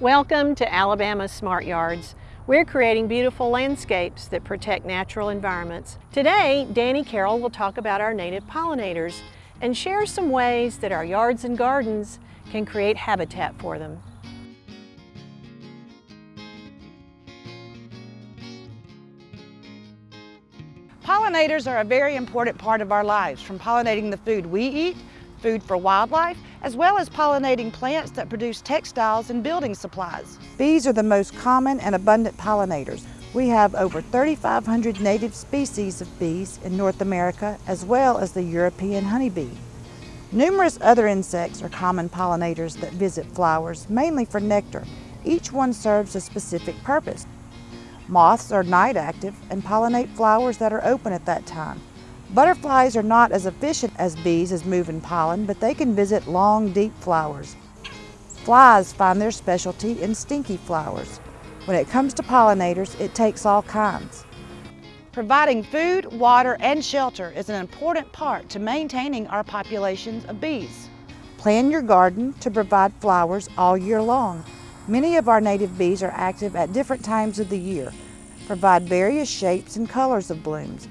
Welcome to Alabama Smart Yards. We're creating beautiful landscapes that protect natural environments. Today, Danny Carroll will talk about our native pollinators and share some ways that our yards and gardens can create habitat for them. Pollinators are a very important part of our lives, from pollinating the food we eat, food for wildlife, as well as pollinating plants that produce textiles and building supplies. Bees are the most common and abundant pollinators. We have over 3,500 native species of bees in North America, as well as the European honeybee. Numerous other insects are common pollinators that visit flowers, mainly for nectar. Each one serves a specific purpose. Moths are night active and pollinate flowers that are open at that time. Butterflies are not as efficient as bees as moving pollen, but they can visit long, deep flowers. Flies find their specialty in stinky flowers. When it comes to pollinators, it takes all kinds. Providing food, water, and shelter is an important part to maintaining our populations of bees. Plan your garden to provide flowers all year long. Many of our native bees are active at different times of the year, provide various shapes and colors of blooms.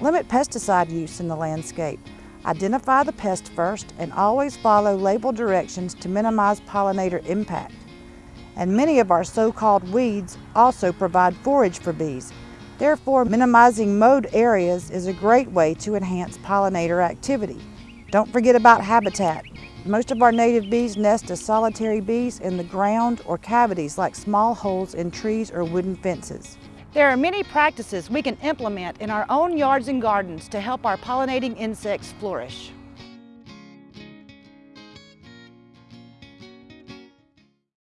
Limit pesticide use in the landscape. Identify the pest first and always follow label directions to minimize pollinator impact. And many of our so-called weeds also provide forage for bees. Therefore, minimizing mowed areas is a great way to enhance pollinator activity. Don't forget about habitat. Most of our native bees nest as solitary bees in the ground or cavities like small holes in trees or wooden fences. There are many practices we can implement in our own yards and gardens to help our pollinating insects flourish.